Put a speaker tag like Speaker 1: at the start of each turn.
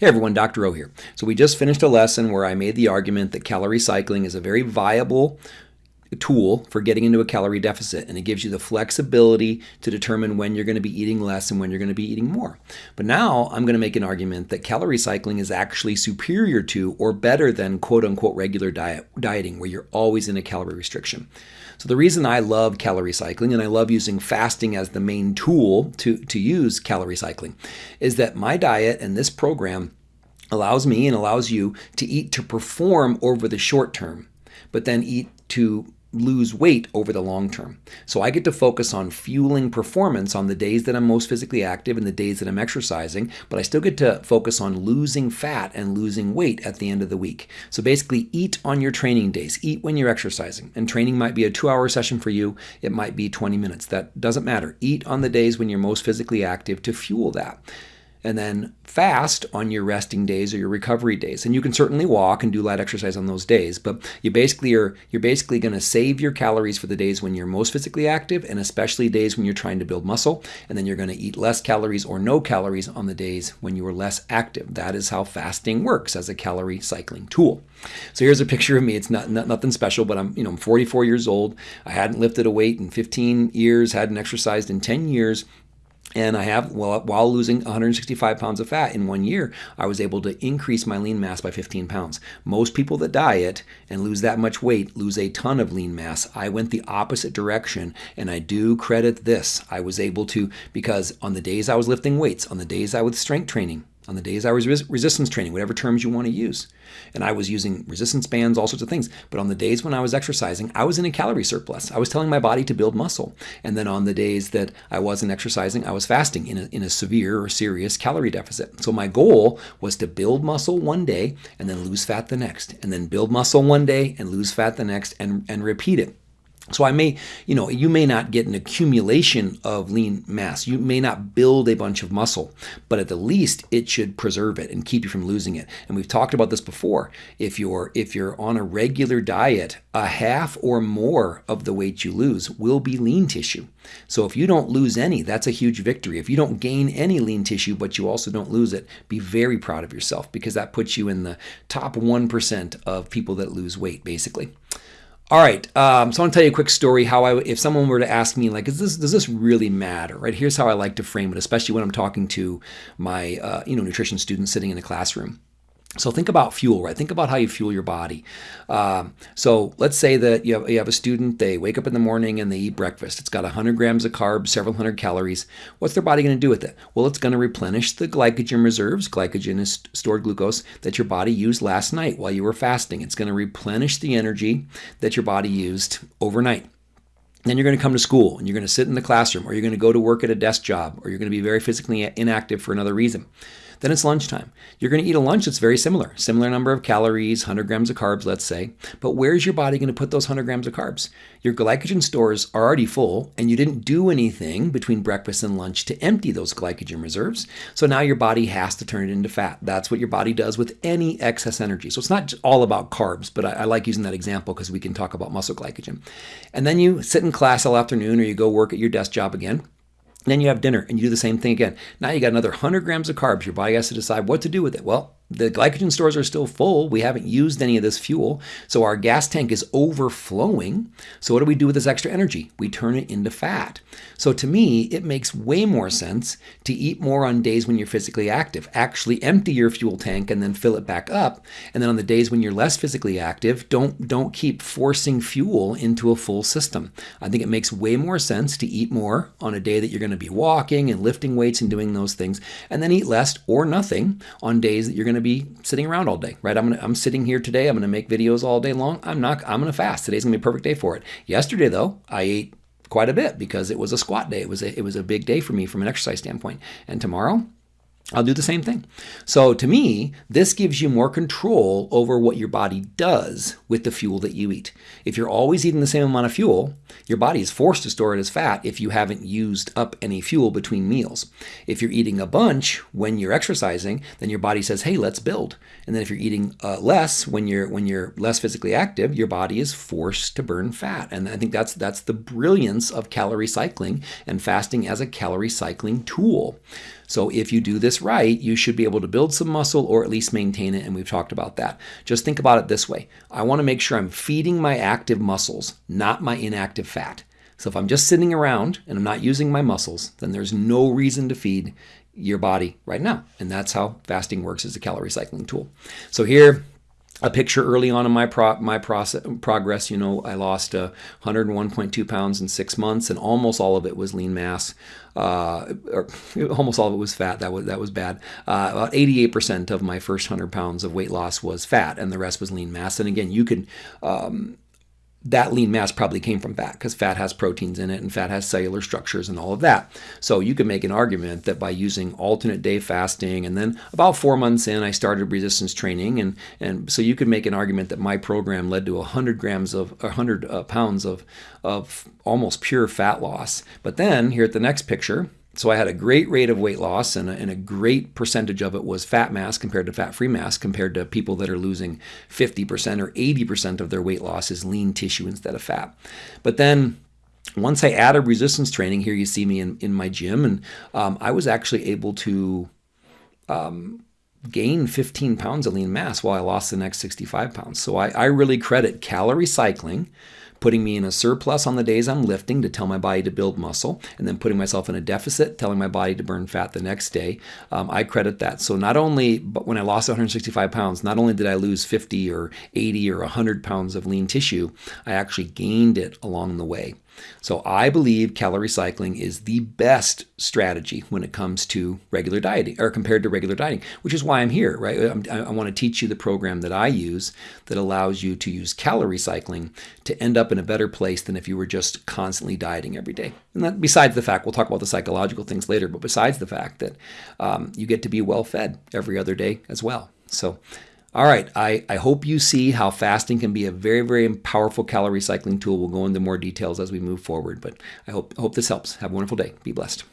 Speaker 1: Hey everyone, Dr. O here. So we just finished a lesson where I made the argument that calorie cycling is a very viable tool for getting into a calorie deficit and it gives you the flexibility to determine when you're going to be eating less and when you're going to be eating more. But now I'm going to make an argument that calorie cycling is actually superior to or better than quote unquote regular diet dieting where you're always in a calorie restriction. So the reason I love calorie cycling and I love using fasting as the main tool to, to use calorie cycling is that my diet and this program allows me and allows you to eat to perform over the short term, but then eat to lose weight over the long term. So I get to focus on fueling performance on the days that I'm most physically active and the days that I'm exercising, but I still get to focus on losing fat and losing weight at the end of the week. So basically eat on your training days, eat when you're exercising. And training might be a 2-hour session for you, it might be 20 minutes. That doesn't matter. Eat on the days when you're most physically active to fuel that and then fast on your resting days or your recovery days. And you can certainly walk and do light exercise on those days, but you basically are you're basically going to save your calories for the days when you're most physically active and especially days when you're trying to build muscle, and then you're going to eat less calories or no calories on the days when you are less active. That is how fasting works as a calorie cycling tool. So here's a picture of me. It's not, not nothing special, but I'm, you know, I'm 44 years old. I hadn't lifted a weight in 15 years, hadn't exercised in 10 years, and I have, well, while losing 165 pounds of fat in one year, I was able to increase my lean mass by 15 pounds. Most people that diet and lose that much weight lose a ton of lean mass. I went the opposite direction, and I do credit this. I was able to, because on the days I was lifting weights, on the days I was strength training, on the days I was res resistance training, whatever terms you want to use. And I was using resistance bands, all sorts of things. But on the days when I was exercising, I was in a calorie surplus. I was telling my body to build muscle. And then on the days that I wasn't exercising, I was fasting in a, in a severe or serious calorie deficit. So my goal was to build muscle one day and then lose fat the next, and then build muscle one day and lose fat the next, and, and repeat it. So I may, you know, you may not get an accumulation of lean mass. You may not build a bunch of muscle, but at the least it should preserve it and keep you from losing it. And we've talked about this before. If you're if you're on a regular diet, a half or more of the weight you lose will be lean tissue. So if you don't lose any, that's a huge victory. If you don't gain any lean tissue, but you also don't lose it, be very proud of yourself because that puts you in the top 1% of people that lose weight, basically. All right, um, so I want to tell you a quick story. How I, if someone were to ask me, like, is this does this really matter? Right? Here's how I like to frame it, especially when I'm talking to my, uh, you know, nutrition students sitting in a classroom. So think about fuel, right? Think about how you fuel your body. Um, so let's say that you have, you have a student, they wake up in the morning and they eat breakfast. It's got 100 grams of carbs, several hundred calories. What's their body going to do with it? Well, it's going to replenish the glycogen reserves. Glycogen is stored glucose that your body used last night while you were fasting. It's going to replenish the energy that your body used overnight. Then you're going to come to school and you're going to sit in the classroom or you're going to go to work at a desk job or you're going to be very physically inactive for another reason. Then it's lunchtime. You're going to eat a lunch that's very similar, similar number of calories, 100 grams of carbs, let's say. But where's your body going to put those 100 grams of carbs? Your glycogen stores are already full, and you didn't do anything between breakfast and lunch to empty those glycogen reserves. So now your body has to turn it into fat. That's what your body does with any excess energy. So it's not all about carbs, but I, I like using that example because we can talk about muscle glycogen. And then you sit in class all afternoon or you go work at your desk job again then you have dinner and you do the same thing again. Now you got another 100 grams of carbs. Your body has to decide what to do with it. Well, the glycogen stores are still full. We haven't used any of this fuel. So our gas tank is overflowing. So what do we do with this extra energy? We turn it into fat. So to me, it makes way more sense to eat more on days when you're physically active. Actually empty your fuel tank and then fill it back up. And then on the days when you're less physically active, don't, don't keep forcing fuel into a full system. I think it makes way more sense to eat more on a day that you're going to be walking and lifting weights and doing those things, and then eat less or nothing on days that you're going to to be sitting around all day, right? I'm gonna, I'm sitting here today. I'm going to make videos all day long. I'm not. I'm going to fast. Today's going to be a perfect day for it. Yesterday though, I ate quite a bit because it was a squat day. It was a, it was a big day for me from an exercise standpoint. And tomorrow, I'll do the same thing. So to me, this gives you more control over what your body does with the fuel that you eat. If you're always eating the same amount of fuel, your body is forced to store it as fat if you haven't used up any fuel between meals. If you're eating a bunch when you're exercising, then your body says, "Hey, let's build." And then if you're eating uh, less when you're when you're less physically active, your body is forced to burn fat. And I think that's that's the brilliance of calorie cycling and fasting as a calorie cycling tool. So if you do this right, you should be able to build some muscle or at least maintain it. And we've talked about that. Just think about it this way I want to make sure I'm feeding my active muscles, not my inactive fat. So if I'm just sitting around and I'm not using my muscles, then there's no reason to feed your body right now. And that's how fasting works as a calorie cycling tool. So here, a picture early on in my pro, my process, progress. You know, I lost uh, 101.2 pounds in six months, and almost all of it was lean mass. Uh, or almost all of it was fat. That was that was bad. Uh, about 88% of my first 100 pounds of weight loss was fat, and the rest was lean mass. And again, you can um, that lean mass probably came from fat because fat has proteins in it and fat has cellular structures and all of that. So you can make an argument that by using alternate day fasting and then about four months in, I started resistance training and and so you could make an argument that my program led to 100 grams of 100 uh, pounds of of almost pure fat loss. But then here at the next picture, so I had a great rate of weight loss, and a, and a great percentage of it was fat mass compared to fat free mass, compared to people that are losing 50% or 80% of their weight loss is lean tissue instead of fat. But then once I added resistance training, here you see me in, in my gym, and um, I was actually able to um, gain 15 pounds of lean mass while I lost the next 65 pounds. So I, I really credit calorie cycling putting me in a surplus on the days I'm lifting to tell my body to build muscle, and then putting myself in a deficit, telling my body to burn fat the next day. Um, I credit that. So not only, but when I lost 165 pounds, not only did I lose 50 or 80 or 100 pounds of lean tissue, I actually gained it along the way. So I believe calorie cycling is the best strategy when it comes to regular dieting or compared to regular dieting, which is why I'm here, right? I'm, i want to teach you the program that I use that allows you to use calorie cycling to end up in a better place than if you were just constantly dieting every day. And that, besides the fact, we'll talk about the psychological things later, but besides the fact that um, you get to be well fed every other day as well. So all right, I, I hope you see how fasting can be a very, very powerful calorie cycling tool. We'll go into more details as we move forward, but I hope, hope this helps. Have a wonderful day. Be blessed.